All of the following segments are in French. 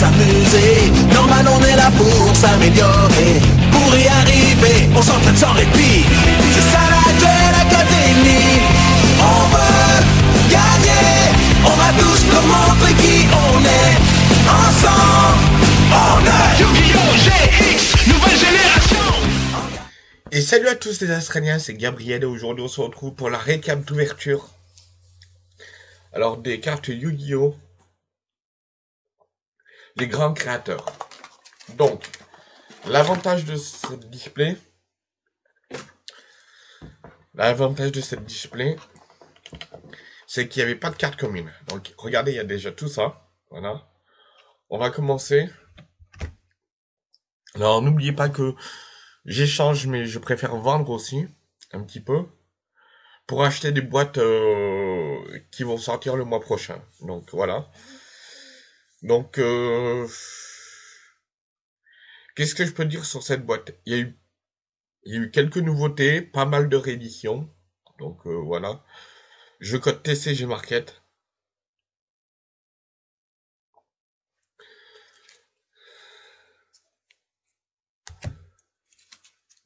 s'amuser. Normal, on est là pour s'améliorer. Pour y arriver, on s'entraîne sans répit. C'est ça la Duel Académie. On veut gagner. On va tous nous montrer qui on est. Ensemble, on est Yu-Gi-Oh! GX, nouvelle génération Et salut à tous les Australiens, c'est Gabriel et aujourd'hui on se retrouve pour la récap d'ouverture. Alors des cartes Yu-Gi-Oh! Grands créateurs. Donc, l'avantage de ce display, l'avantage de cette display, c'est qu'il n'y avait pas de carte commune. Donc regardez, il y a déjà tout ça. Voilà. On va commencer. Alors n'oubliez pas que j'échange, mais je préfère vendre aussi un petit peu pour acheter des boîtes euh, qui vont sortir le mois prochain. Donc voilà. Donc euh, qu'est-ce que je peux dire sur cette boîte? Il y a eu il y a eu quelques nouveautés, pas mal de rééditions. Donc euh, voilà. Je code TCG Market.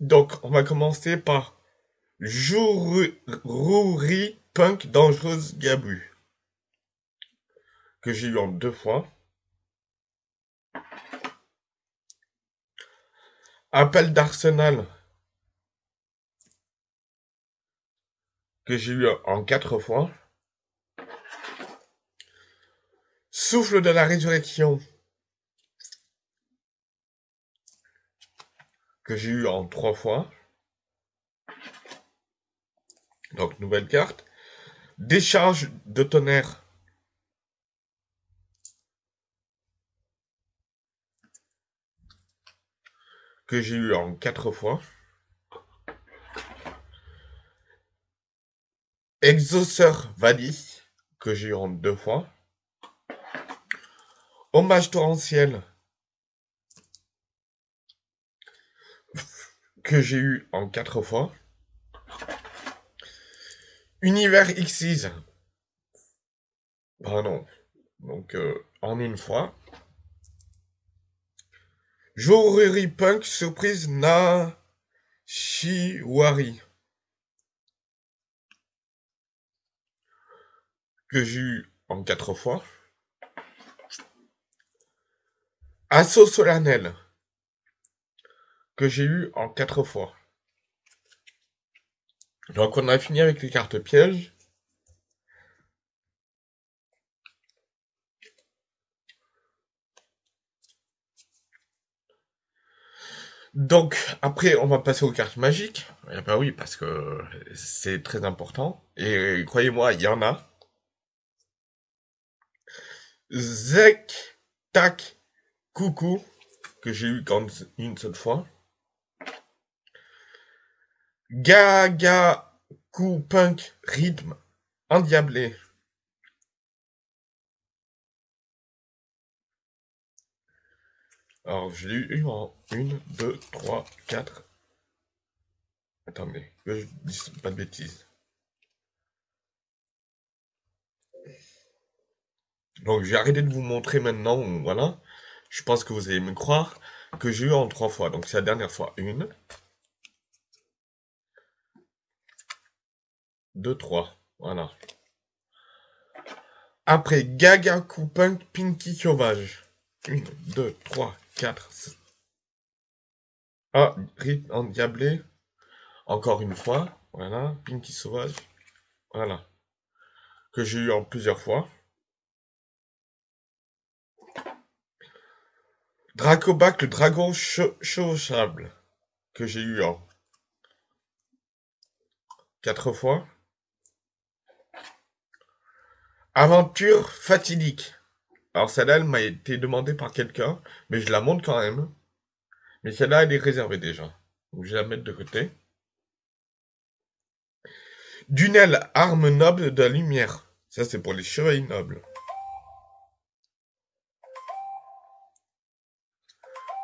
Donc, on va commencer par Rouri Punk Dangereuse Gabu. Que j'ai eu en deux fois. Appel d'Arsenal. Que j'ai eu en quatre fois. Souffle de la résurrection. que j'ai eu en trois fois. Donc, nouvelle carte. Décharge de tonnerre. Que j'ai eu en quatre fois. Exauceur Valis. Que j'ai eu en deux fois. Hommage torrentiel. que j'ai eu en quatre fois. Univers Xyz. Pardon. Donc, euh, en une fois. Joruri Punk Surprise Na Shiwari. Que j'ai eu en quatre fois. Assaut solennel que j'ai eu en quatre fois. Donc on a fini avec les cartes pièges. Donc après on va passer aux cartes magiques. Eh ben oui parce que c'est très important. Et croyez-moi il y en a. Zek Tac Coucou que j'ai eu une seule fois. Gaga coup punk rythme endiablé. Alors, je l'ai eu en 1, 2, 3, 4. Attendez, que je dis pas de bêtises. Donc, j'ai arrêté de vous montrer maintenant, voilà. Je pense que vous allez me croire que j'ai eu en trois fois. Donc, c'est la dernière fois. Une, 2, 3. Voilà. Après, Gaga Coupin Pinky Sauvage. 1, 2, 3, 4. Ah, rythme endiablé. Encore une fois. Voilà. Pinky Sauvage. Voilà. Que j'ai eu en plusieurs fois. Dracobac, le dragon chauchable. Que j'ai eu en quatre fois. Aventure fatidique. Alors celle-là, elle m'a été demandée par quelqu'un, mais je la montre quand même. Mais celle-là, elle est réservée déjà. Donc je vais la mettre de côté. Dunel, arme noble de la lumière. Ça, c'est pour les chevaliers nobles.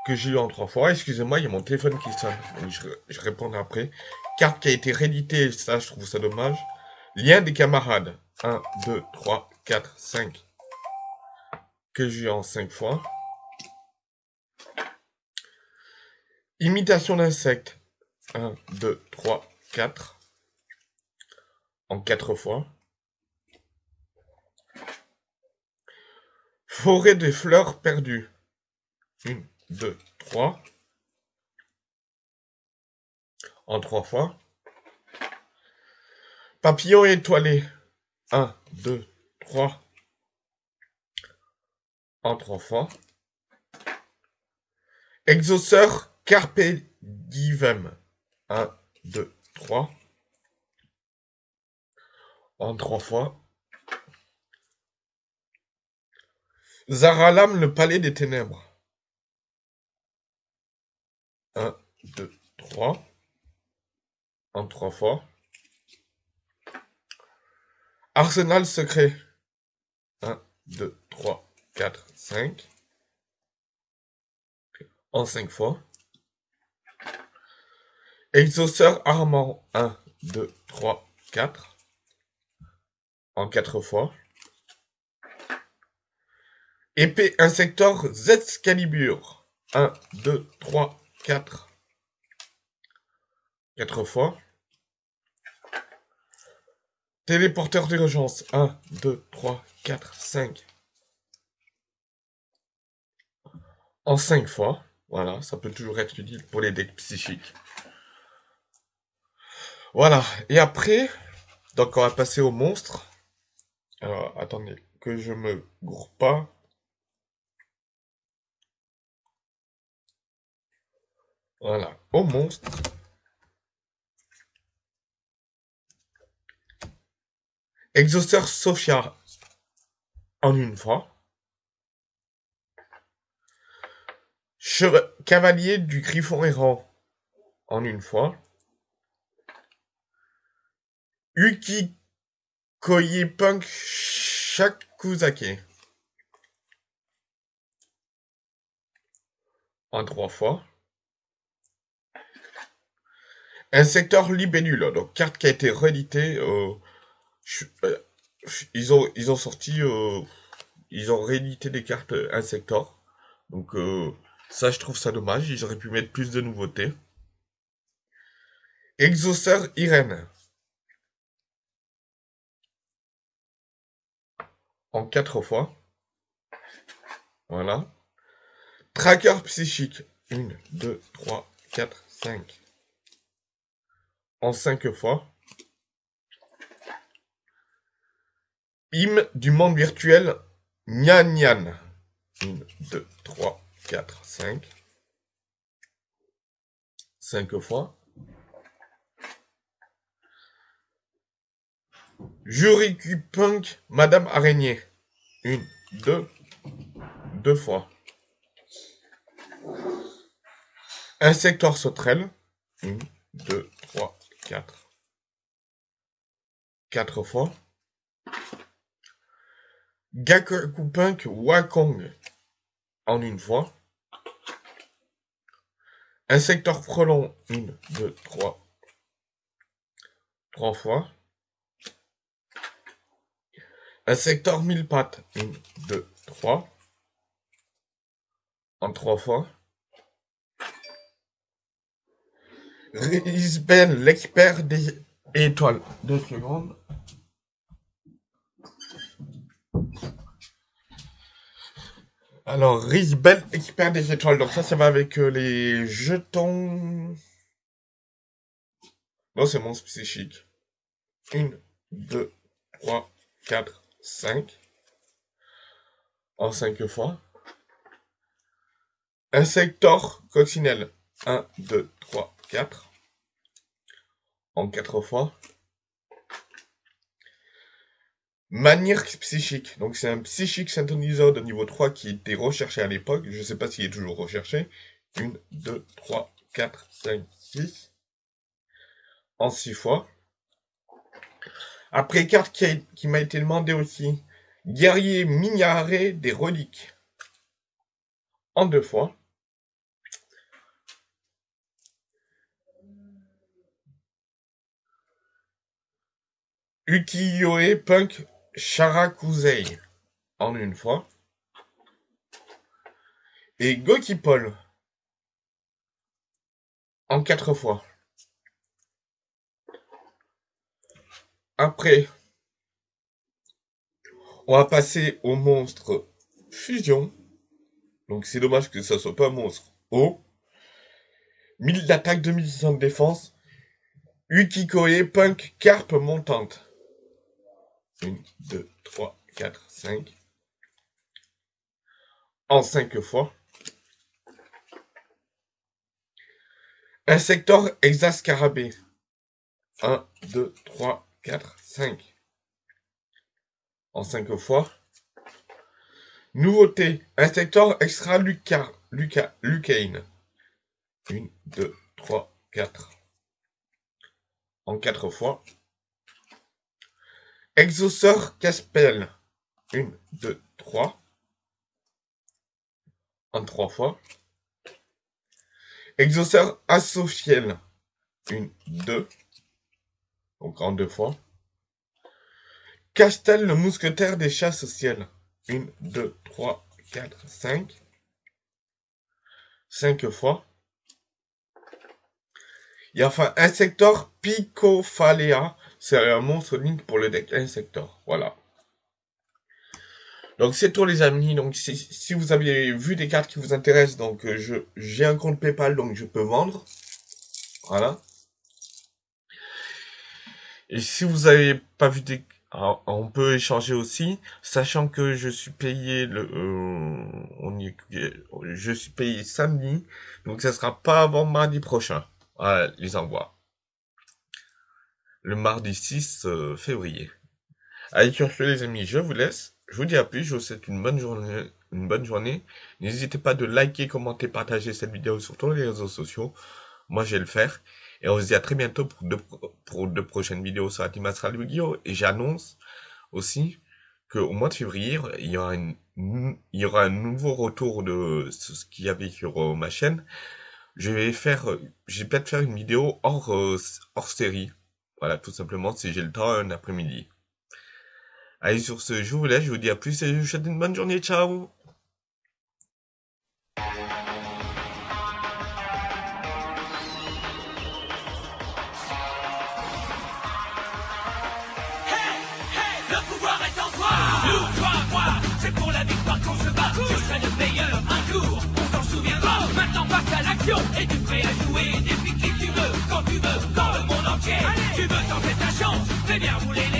Que j'ai eu en trois fois. Excusez-moi, il y a mon téléphone qui sonne. je, je répondrai après. Carte qui a été rééditée, ça, je trouve ça dommage. Lien des camarades. 1, 2, 3, 4, 5 que j'ai en 5 fois. Imitation d'insectes 1, 2, 3, 4 en 4 fois. Forêt des fleurs perdues 1, 2, 3 en 3 fois. Papillon étoilé 1, 2, 3 en 3 fois. Exauceur Carpe Divem. 1, 2, 3. En 3 fois. Zaralam, le palais des ténèbres. 1, 2, 3. En 3 fois. Arsenal secret. 1, 2, 3, 4, 5. En 5 fois. Exauceur armant. 1, 2, 3, 4. En 4 fois. Épée insector Z-Scalibur. 1, 2, 3, 4. 4 fois. Téléporteur d'urgence. 1, 2, 3, 4, 5. En 5 fois. Voilà, ça peut toujours être utile pour les decks psychiques. Voilà, et après, donc on va passer au monstre. Alors, attendez, que je me gourre pas. Voilà, au monstre. Exhausteur Sophia en une fois. Cavalier du Griffon errant en une fois. Uki Koye Punk Shakuzake en trois fois. Un secteur libellule, donc carte qui a été rééditée. Euh, euh, ils ont sorti, euh, ils ont réédité des cartes Insector. Donc ça, je trouve ça dommage. Auraient pu mettre plus de nouveautés. Exauceur Irène. En quatre fois. Voilà. Tracker psychique. Une, deux, trois, quatre, cinq en cinq fois. Hymne du monde virtuel Nyan Nyan. 1, 2, 3, 4, 5. 5 fois. Juriku Punk Madame Araignée. 1, 2, 2 fois. Insectoire sauterelle. 1, 2, 3, 4. 4 fois. Gaku Punk Wakong en une fois. Un secteur frelon, 1, 2, 3. 3 fois. Un secteur mille pattes, 1, 2, 3. En 3 fois. Risbel, l'expert des étoiles. Deux secondes. Alors, Risbel, expert des étoiles. Donc ça, ça va avec euh, les jetons. Non, c'est mon psychique. Une, deux, trois, quatre, cinq. En cinq fois. Un secteur coccinelle. Un, deux, trois, 4 en 4 fois. Manière psychique. Donc c'est un psychique synthoniseur de niveau 3 qui était recherché à l'époque. Je ne sais pas s'il est toujours recherché. 1, 2, 3, 4, 5, 6. En 6 fois. Après, carte qui, qui m'a été demandée aussi. Guerrier Mignaré des reliques. En 2 fois. Ukiyo-e Punk Sharakusei en une fois. Et Goki Paul en quatre fois. Après, on va passer au monstre fusion. Donc c'est dommage que ça soit pas un monstre haut. 1000 d'attaque, 2600 de défense. Ukikoe, punk, carpe montante. 1, 2, 3, 4, 5. En 5 fois. Insector hexascarabée. 1, 2, 3, 4, 5. En 5 fois. Nouveauté. Insector extra Luca, Luca, Lucane. 1, 2, 3, 4. En 4 fois. Exauceur Caspel. 1, 2, 3. En 3 fois. Exauceur Asophiel. 1, 2. Donc en 2 fois. Castel le mousquetaire des chasses au ciel. 1, 2, 3, 4, 5. 5 fois. Il y a enfin Insector Picophalea. C'est un monstre Link pour le deck Insector. Voilà. Donc c'est tout les amis. Donc si, vous avez vu des cartes qui vous intéressent, donc euh, j'ai un compte PayPal donc je peux vendre. Voilà. Et si vous avez pas vu des on peut échanger aussi, sachant que je suis payé le, euh, on y, je suis payé samedi, donc ça sera pas avant mardi prochain. Voilà, les envois. Le mardi 6 euh, février. Allez, sur ce, les amis, je vous laisse. Je vous dis à plus. Je vous souhaite une bonne journée. Une bonne journée. N'hésitez pas de liker, commenter, partager cette vidéo sur tous les réseaux sociaux. Moi, je vais le faire. Et on se dit à très bientôt pour deux, pour deux prochaines vidéos sur Astral Yu-Gi-Oh! Et j'annonce aussi qu'au mois de février, il y aura une, il y aura un nouveau retour de ce qu'il y avait sur euh, ma chaîne je vais faire, je vais peut-être faire une vidéo hors, euh, hors série. Voilà, tout simplement, si j'ai le temps un après-midi. Allez, sur ce, je vous laisse, je vous dis à plus et je vous souhaite une bonne journée. Ciao C'est pour la victoire qu'on se bat Je serai le meilleur un jour On s'en souviendra Maintenant passe Et tu prêt à jouer Depuis qui tu veux Quand tu veux Dans le monde entier. Tu veux tenter ta chance Fais bien rouler